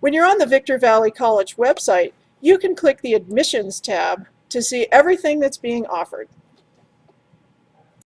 When you're on the Victor Valley College website, you can click the Admissions tab to see everything that's being offered.